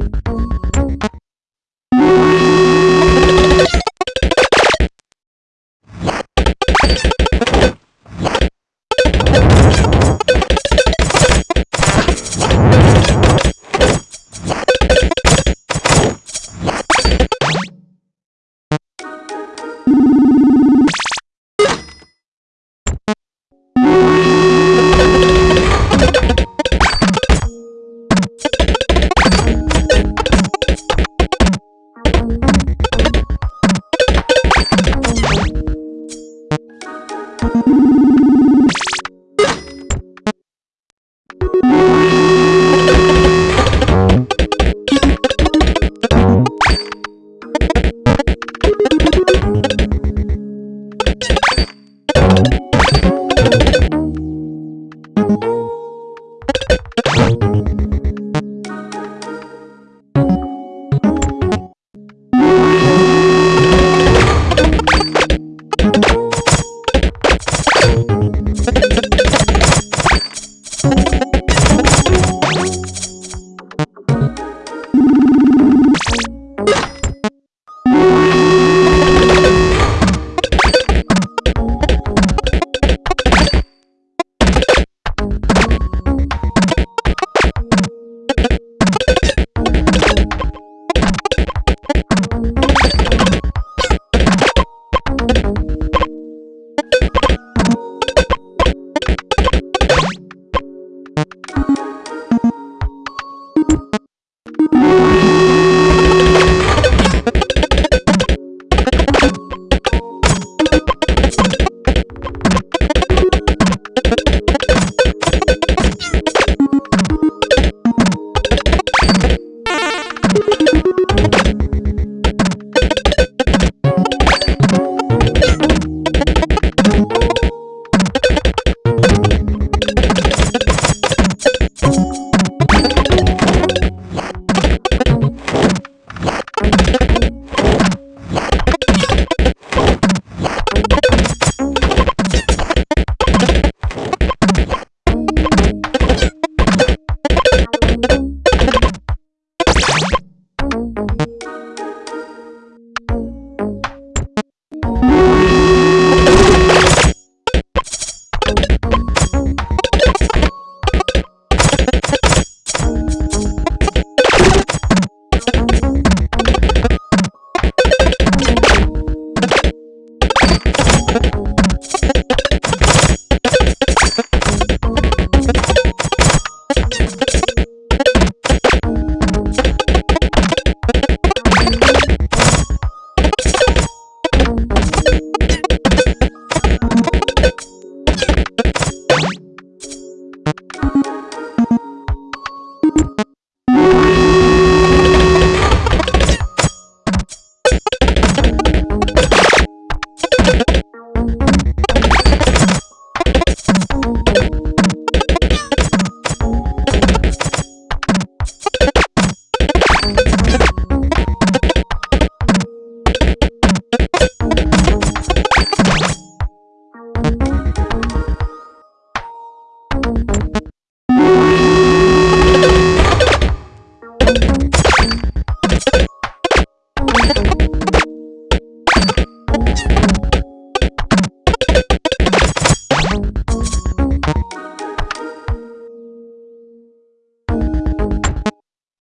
boom, boom. あ!